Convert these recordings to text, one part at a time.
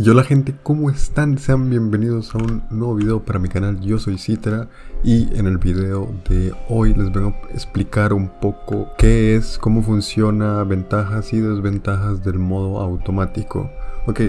Y hola gente, ¿cómo están? Sean bienvenidos a un nuevo video para mi canal, yo soy Citra y en el video de hoy les vengo a explicar un poco qué es, cómo funciona, ventajas y desventajas del modo automático. Ok,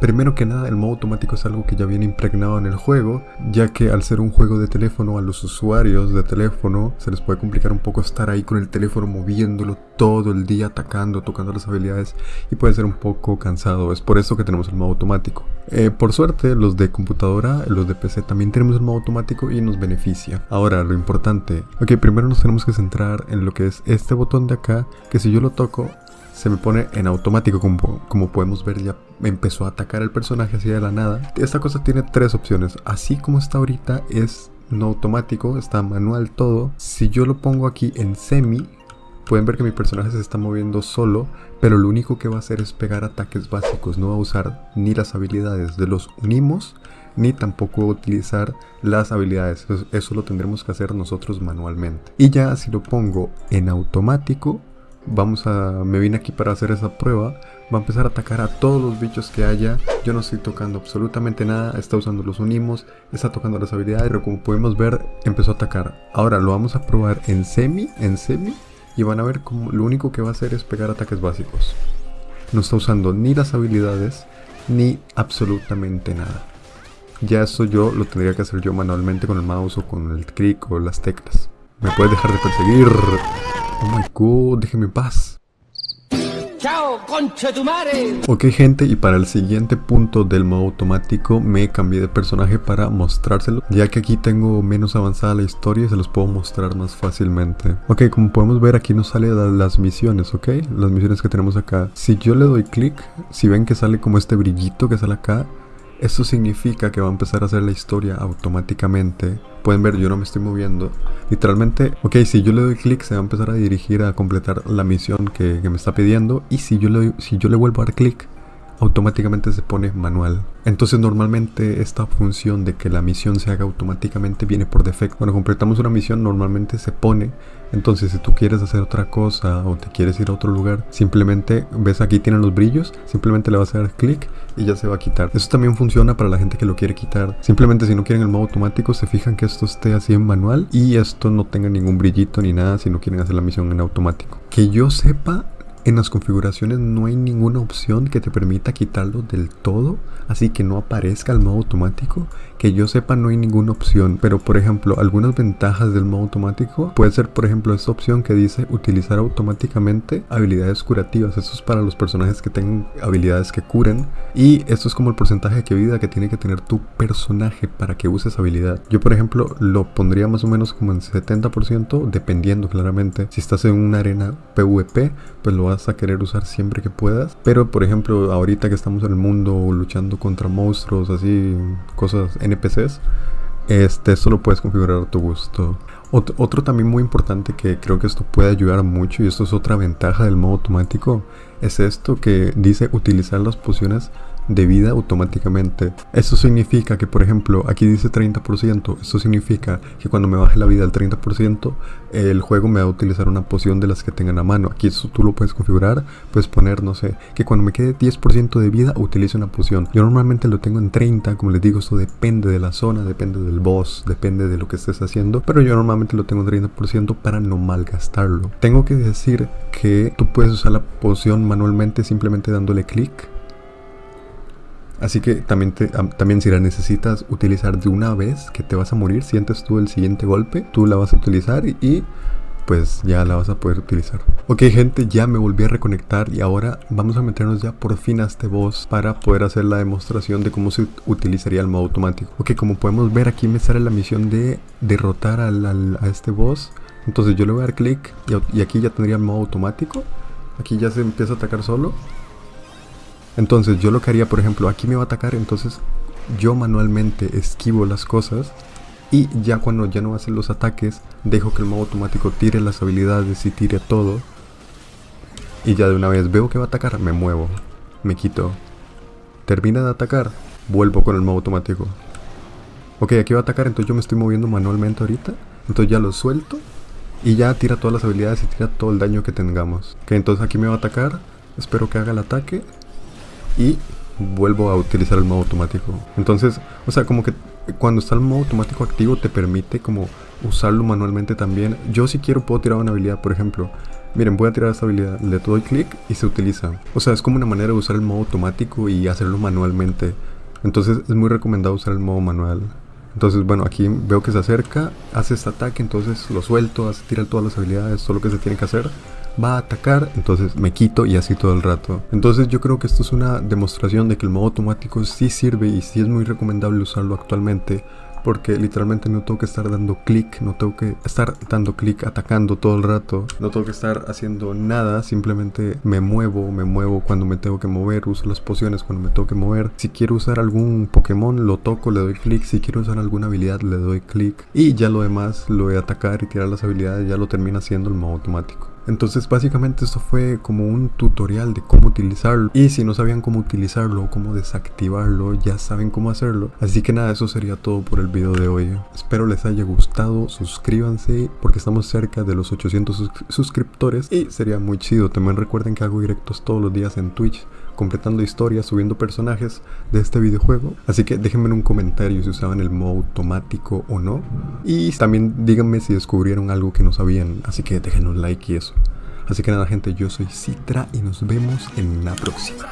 primero que nada el modo automático es algo que ya viene impregnado en el juego, ya que al ser un juego de teléfono a los usuarios de teléfono se les puede complicar un poco estar ahí con el teléfono moviéndolo todo el día, atacando, tocando las habilidades y puede ser un poco cansado, es por eso que tenemos el modo automático. Eh, por suerte los de computadora, los de PC también tenemos el modo automático y nos beneficia. Ahora lo importante, ok, primero nos tenemos que centrar en lo que es este botón de acá, que si yo lo toco se me pone en automático como, como podemos ver ya empezó a atacar el personaje así de la nada. Esta cosa tiene tres opciones. Así como está ahorita es no automático está manual todo. Si yo lo pongo aquí en semi pueden ver que mi personaje se está moviendo solo pero lo único que va a hacer es pegar ataques básicos. No va a usar ni las habilidades de los unimos ni tampoco utilizar las habilidades. Eso, eso lo tendremos que hacer nosotros manualmente. Y ya si lo pongo en automático vamos a me vine aquí para hacer esa prueba va a empezar a atacar a todos los bichos que haya. Yo no estoy tocando absolutamente nada está usando los unimos está tocando las habilidades pero como podemos ver empezó a atacar. Ahora lo vamos a probar en semi en semi y van a ver como lo único que va a hacer es pegar ataques básicos. No está usando ni las habilidades ni absolutamente nada. Ya eso yo lo tendría que hacer yo manualmente con el mouse o con el clic o las teclas. Me puedes dejar de perseguir Oh my god, déjeme en paz. ¡Chao, concha tu madre! Ok gente, y para el siguiente punto del modo automático me cambié de personaje para mostrárselo Ya que aquí tengo menos avanzada la historia y se los puedo mostrar más fácilmente Ok, como podemos ver aquí nos sale las misiones, ok Las misiones que tenemos acá Si yo le doy clic, si ven que sale como este brillito que sale acá esto significa que va a empezar a hacer la historia automáticamente. Pueden ver, yo no me estoy moviendo. Literalmente, ok, si yo le doy clic se va a empezar a dirigir a completar la misión que, me está pidiendo. Y si yo le, si yo le vuelvo a dar clic, automáticamente se pone manual. Entonces normalmente esta función de que la misión se haga automáticamente viene por defecto. Cuando completamos una misión normalmente se pone. Entonces si tú quieres hacer otra cosa o te quieres ir a otro lugar, simplemente ves aquí tienen los brillos, simplemente le vas a dar clic y ya se va a quitar. Eso también funciona para la gente que lo quiere quitar. Simplemente si no quieren el modo automático se fijan que esto esté así en manual y esto no tenga ningún brillito ni nada si no quieren hacer la misión en automático. Que yo sepa, en las configuraciones no hay ninguna opción que te permita quitarlo del todo, así que no aparezca el modo automático. Que yo sepa no hay ninguna opción, pero por ejemplo algunas ventajas del modo automático puede ser por ejemplo esta opción que dice utilizar automáticamente habilidades curativas. Esto es para los personajes que tengan habilidades que curen y esto es como el porcentaje de vida que tiene que tener tu personaje para que uses habilidad. Yo por ejemplo lo pondría más o menos como en 70% dependiendo claramente. Si estás en una arena PvP pues lo vas a querer usar siempre que puedas. Pero por ejemplo, ahorita que estamos en el mundo luchando contra monstruos, así, cosas NPCs, este, esto lo puedes configurar a tu gusto. otro también muy importante que creo que esto puede ayudar mucho y esto es otra ventaja del modo automático es esto que dice utilizar las pociones de vida automáticamente. Eso significa que, por ejemplo, aquí dice 30%. Esto significa que cuando me baje la vida al 30%, el juego me va a utilizar una poción de las que tengan a mano. Aquí eso tú lo puedes configurar. Puedes poner, no sé, que cuando me quede 10% de vida, utilice una poción. Yo normalmente lo tengo en 30. Como les digo, esto depende de la zona, depende del boss, depende de lo que estés haciendo. Pero yo normalmente lo tengo en 30% para no malgastarlo. Tengo que decir que tú puedes usar la poción manualmente simplemente dándole clic Así que también, también si la necesitas utilizar de una vez que te vas a morir, sientes tú el siguiente golpe, tú la vas a utilizar y, pues ya la vas a poder utilizar. Ok gente, ya me volví a reconectar y ahora vamos a meternos ya por fin a este boss para poder hacer la demostración de cómo se utilizaría el modo automático. Ok, como podemos ver aquí me sale la misión de derrotar al, a este boss. Entonces yo le voy a dar clic y, y aquí ya tendría el modo automático. Aquí ya se empieza a atacar solo. Entonces yo lo que haría, por ejemplo, aquí me va a atacar, entonces yo manualmente esquivo las cosas y ya cuando ya no hacer los ataques, dejo que el modo automático tire las habilidades y tire todo. Y ya de una vez veo que va a atacar, me muevo, me quito. Termina de atacar, vuelvo con el modo automático. Ok, aquí va a atacar, entonces yo me estoy moviendo manualmente ahorita. Entonces ya lo suelto y ya tira todas las habilidades y tira todo el daño que tengamos. Ok, entonces aquí me va a atacar, espero que haga el ataque y vuelvo a utilizar el modo automático. Entonces, o sea, como que cuando está el modo automático activo te permite como usarlo manualmente también. Yo si quiero puedo tirar una habilidad, por ejemplo. Miren, voy a tirar esta habilidad, le doy clic y se utiliza. O sea, es como una manera de usar el modo automático y hacerlo manualmente. Entonces es muy recomendado usar el modo manual. Entonces, bueno, aquí veo que se acerca, hace este ataque, entonces lo suelto, hace tirar todas las habilidades, todo lo que se tiene que hacer. Va a atacar, entonces me quito y así todo el rato. Entonces yo creo que esto es una demostración de que el modo automático sí sirve y sí es muy recomendable usarlo actualmente porque literalmente no tengo que estar dando clic, no tengo que estar dando clic atacando todo el rato, no tengo que estar haciendo nada, simplemente me muevo, me muevo cuando me tengo que mover, uso las pociones cuando me tengo que mover. Si quiero usar algún Pokémon, lo toco, le doy clic, si quiero usar alguna habilidad, le doy clic y ya lo demás, lo a atacar y tirar las habilidades, ya lo termina haciendo el modo automático. Entonces básicamente esto fue como un tutorial de cómo utilizarlo y si no sabían cómo utilizarlo o cómo desactivarlo ya saben cómo hacerlo. Así que nada, eso sería todo por el video de hoy. Espero les haya gustado, suscríbanse porque estamos cerca de los 800 suscriptores y sería muy chido. También recuerden que hago directos todos los días en Twitch completando historias, subiendo personajes de este videojuego. Así que déjenme en un comentario si usaban el modo automático o no. Y también díganme si descubrieron algo que no sabían. Así que déjenos un like y eso. Así que nada gente, yo soy Citra y nos vemos en la próxima.